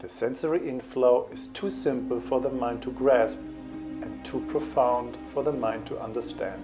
The sensory inflow is too simple for the mind to grasp and too profound for the mind to understand.